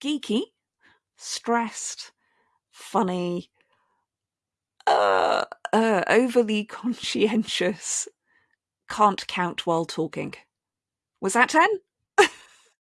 geeky, stressed, funny, uh, uh, overly conscientious, can't count while talking. Was that 10?